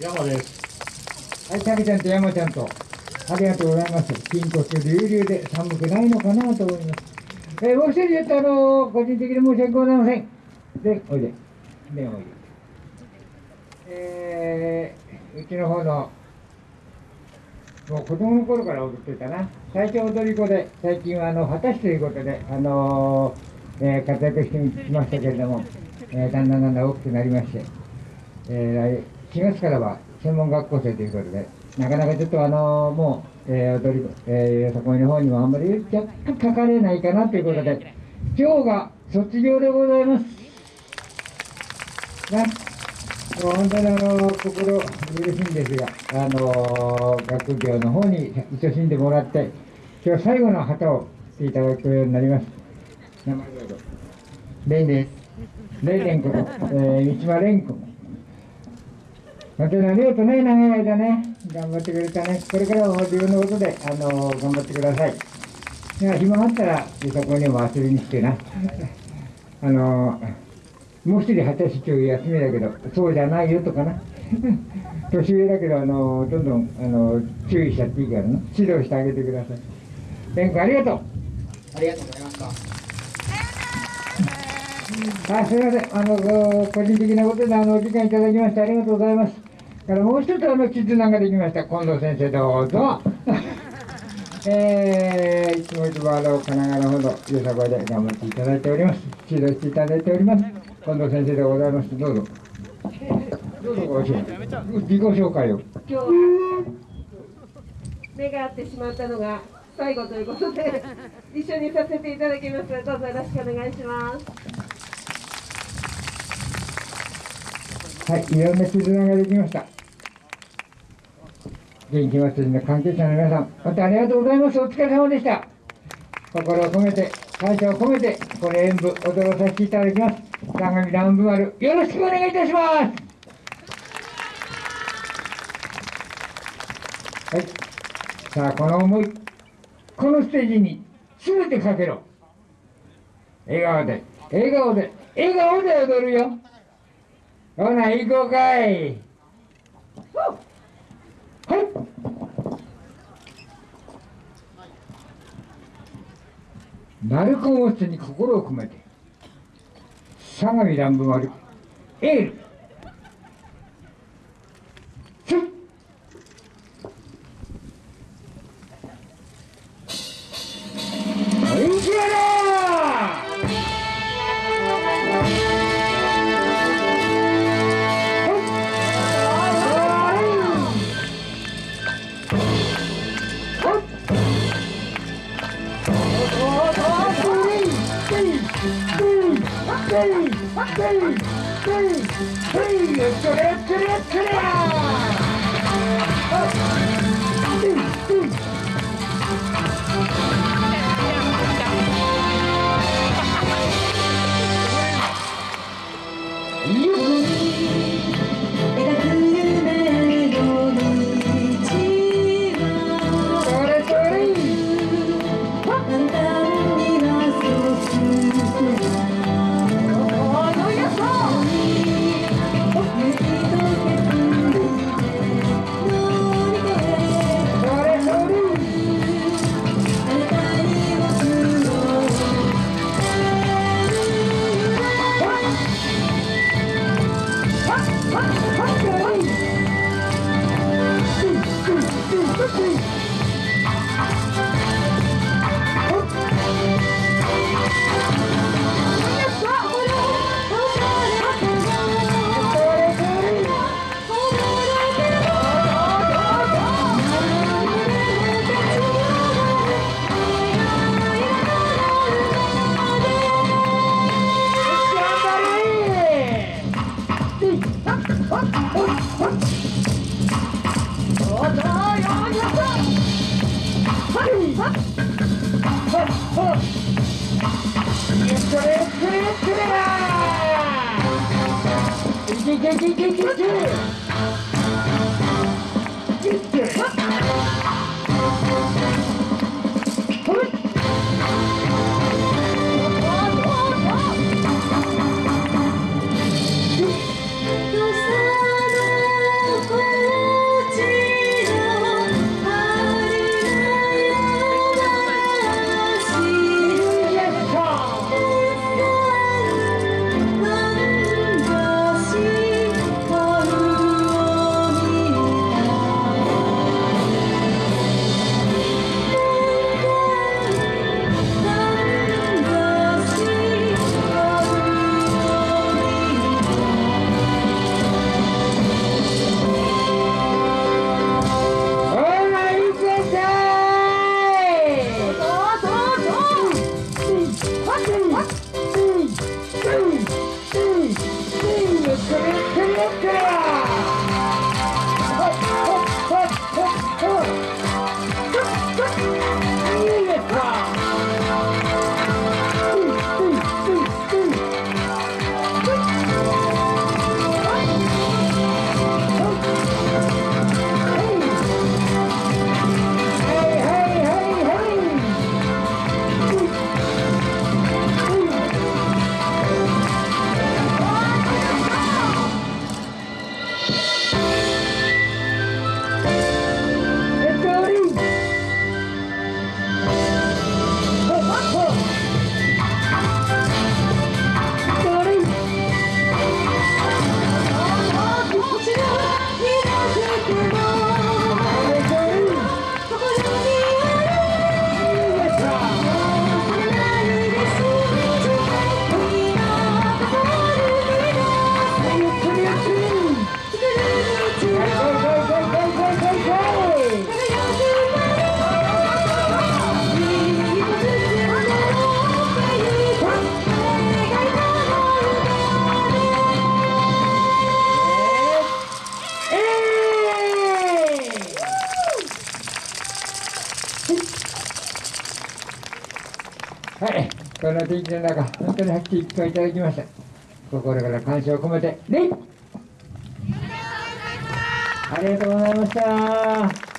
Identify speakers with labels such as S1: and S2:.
S1: 山です。
S2: はい、たけちゃんと山ちゃんと、ありがとうございます。筋骨隆々で寒くないのかなと思います。えーもう一人言ったあの個人的に申し訳ございません。で、おいで。で、おいで。えー、うちの方の、もう子供の頃から踊ってたな。最初踊り子で、最近はあの、果たしということで、あのーえー活躍してきましたけれども、えーだんだんだんだん大きくなりまして、えー4月からは専門学校生ということで、なかなかちょっとあのもう、えー踊り、えー、そこの方にもあんまり若干書かれないかなということで、今日が卒業でございます。ね、もう本当にあの心嬉しいんですが、あの学業の方に勤しんでもらって、今日最後の旗をしていただくようになります。名前どうぞ。レイです。レイレンこと、えー、三島蓮君。本当にありがとうね、長い間ね、頑張ってくれたね。これからも自分のことで、あの頑張ってください。いや暇があったら、そこにも遊びに来てな。あのもう一人二十歳中休みだけど、そうじゃないよとかな。年上だけど、あのどんどんあの注意しちゃっていいからな。指導してあげてください。蓮君ありがとう。
S3: ありがとうございました。
S2: あすみません、あの個人的なことであのお時間いただきましてありがとうございます。からもう一つあの絆ができました、近藤先生、どうぞ。えー、いつもいつもあの神奈川のほど、よさこいで頑張っていただいております。指導していただいております。近藤先生でございます。どうぞ。どうぞご。自己紹介を。
S4: 今日目が合ってしまったのが最後ということで一緒にさせていただきますどうぞよろしくお願いします
S2: はい、いろんな絆ができました。元気祭りの関係者の皆さん、本当ありがとうございます。お疲れ様でした。心を込めて、感謝を込めて、この演舞、踊らさせていただきます。相模南部丸、よろしくお願いいたします。はい。さあ、この思い、このステージに全てかけろ。笑顔で、笑顔で、笑顔で踊るよ。ほな、行こうかい。はい。鳴子持つに心を込めて、相模乱舞丸、エール。three, three, three,
S5: and to the, to three, three. 草の声
S2: はい、この天気の中、本当に拍手いっぱいいただきました。心から感謝を込めて、礼ありがとうございました。